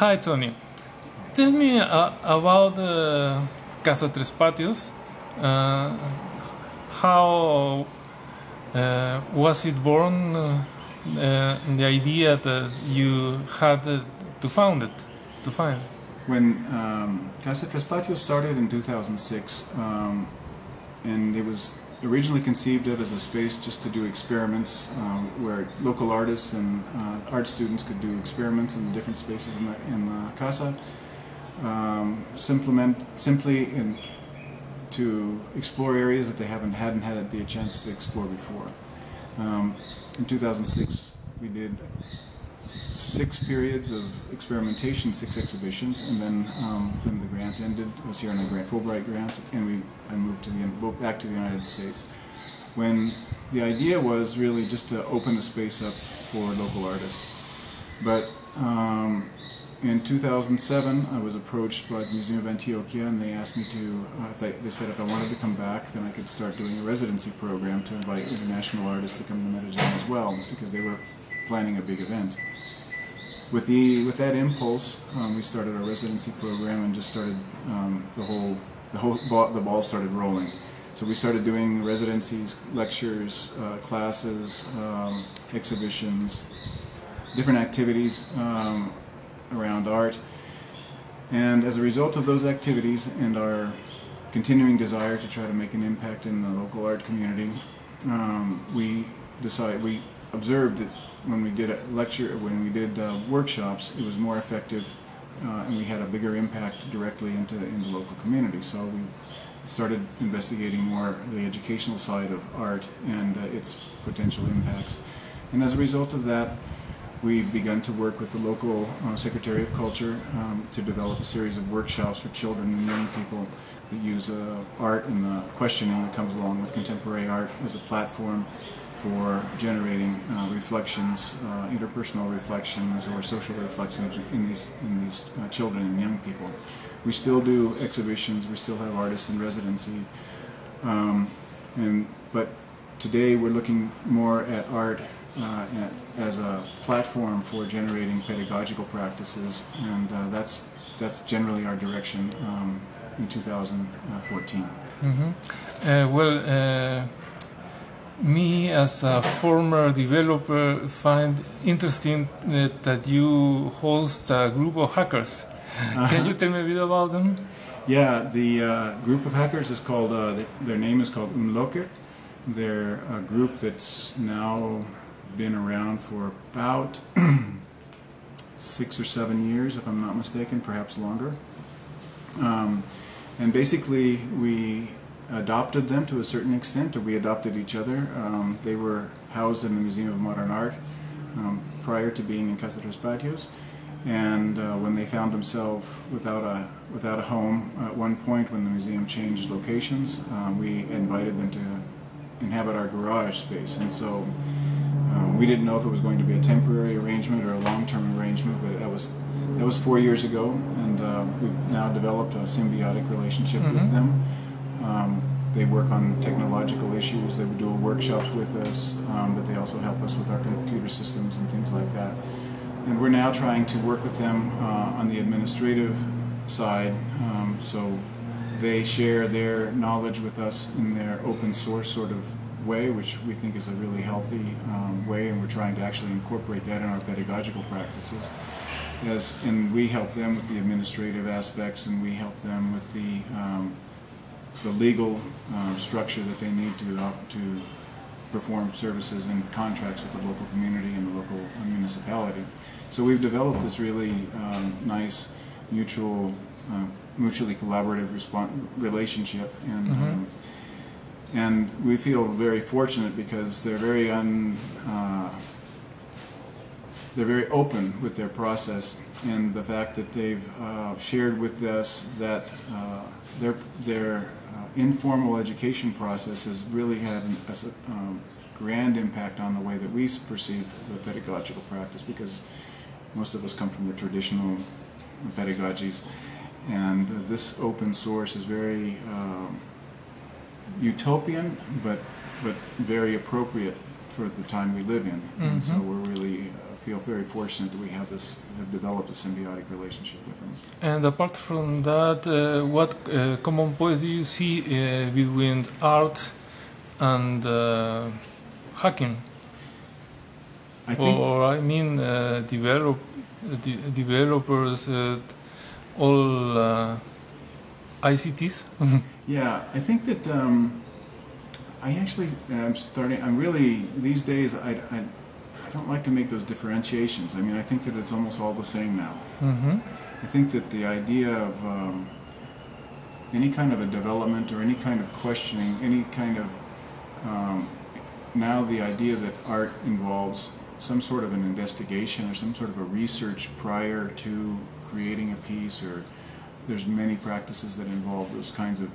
Hi, Tony. Tell me uh, about uh, Casa Tres Patios. Uh, how uh, was it born? Uh, uh, the idea that you had to found it, to find. When um, Casa Tres Patios started in 2006, um, and it was originally conceived of as a space just to do experiments um, where local artists and uh, art students could do experiments in the different spaces in the, in the casa. Um, simply in, to explore areas that they haven't hadn't had the chance to explore before. Um, in 2006, we did six periods of experimentation, six exhibitions, and then um, then the grant ended. I was here on a grant, Fulbright grant, and we I moved to the back to the United States. When the idea was really just to open the space up for local artists, but um, in 2007, I was approached by the Museum of Antioquia, and they asked me to. Uh, they, they said if I wanted to come back, then I could start doing a residency program to invite international artists to come to Medellin as well, because they were planning a big event with the with that impulse, um, we started our residency program and just started um, the whole the whole ball, the ball started rolling. So we started doing residencies, lectures, uh, classes, um, exhibitions, different activities um, around art. And as a result of those activities and our continuing desire to try to make an impact in the local art community, um, we decided we observed that when we did a lecture, when we did uh, workshops, it was more effective uh, and we had a bigger impact directly into, in the local community. So we started investigating more the educational side of art and uh, its potential impacts. And as a result of that, we've begun to work with the local uh, Secretary of Culture um, to develop a series of workshops for children and young people use uh, art and the questioning that comes along with contemporary art as a platform for generating uh, reflections, uh, interpersonal reflections or social reflections in these, in these uh, children and young people. We still do exhibitions, we still have artists in residency, um, and, but today we're looking more at art uh, as a platform for generating pedagogical practices, and uh, that's, that's generally our direction um, in 2014. Mm -hmm. well, me as a former developer find interesting that, that you host a group of hackers. Uh-huh. Can you tell me a bit about them? Yeah, the uh, group of hackers is called, uh, their name is called Unloquer. They're a group that's now been around for about six or seven years, if I'm not mistaken, perhaps longer. Um, and basically, we adopted them to a certain extent, or we adopted each other. Um, they were housed in the Museum of Modern Art um, prior to being in Casa Tres Patios, and uh, when they found themselves without a without a home at one point, when the museum changed locations, uh, we invited them to inhabit our garage space, and so. Um, we didn't know if it was going to be a temporary arrangement or a long-term arrangement, but that was that was four years ago, and uh, we've now developed a symbiotic relationship mm -hmm. with mm-hmm. them. Um, they work on technological issues. They would do workshops with us, um, but they also help us with our computer systems and things like that. And we're now trying to work with them uh, on the administrative side. Um, so they share their knowledge with us in their open source sort of way, which we think is a really healthy um, way, and we're trying to actually incorporate that in our pedagogical practices. Yes, and we help them with the administrative aspects, and we help them with the um, the legal uh, structure that they need to uh, to perform services and contracts with the local community and the local municipality. So we've developed this really um, nice mutual, uh, mutually collaborative relationship, and mm -hmm. And we feel very fortunate because they're very un. Uh, they're very open with their process and the fact that they've uh, shared with us that uh, their their informal education process has really had a um, grand impact on the way that we perceive the pedagogical practice because most of us come from the traditional pedagogies and uh, this open source is very um, utopian but but very appropriate for the time we live in mm -hmm. and so mm-hmm. we're really uh, feel very fortunate that we have this, have developed a symbiotic relationship with them. And apart from that, uh, what uh, common points do you see uh, between art and uh, hacking? I think, or I mean, uh, develop, de- developers, uh, all uh, ICTs. yeah, I think that um, I actually, I'm starting, I'm really, these days, I, I, I don't like to make those differentiations. I mean, I think that it's almost all the same now. hmm I think that the idea of um, any kind of a development or any kind of questioning, any kind of um, now the idea that art involves some sort of an investigation or some sort of a research prior to creating a piece, or there's many practices that involve those kinds of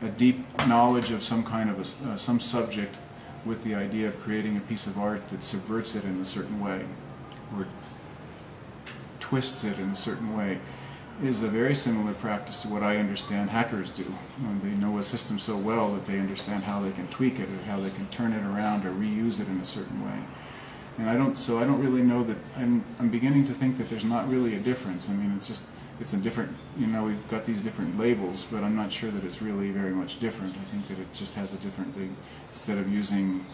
a deep knowledge of some kind of a uh, some subject with the idea of creating a piece of art that subverts it in a certain way or twists it in a certain way is a very similar practice to what I understand hackers do. When they know a system so well that they understand how they can tweak it or how they can turn it around or reuse it in a certain way. And I don't, so I don't really know that, I'm, I'm beginning to think that there's not really a difference. I mean, it's just, it's a different, you know, we've got these different labels, but I'm not sure that it's really very much different. I think that it just has a different thing. Instead of using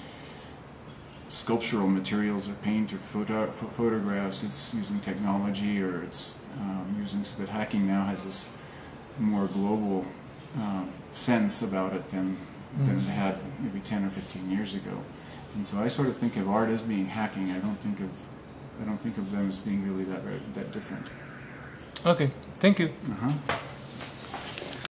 sculptural materials or paint or photo, ph- photographs, it's using technology or it's um, using, but hacking now has this more global uh, sense about it than, than it had maybe 10 or 15 years ago. And so I sort of think of art as being hacking. I don't think of, I don't think of them as being really that, that different. Okay, thank you. Uh-huh.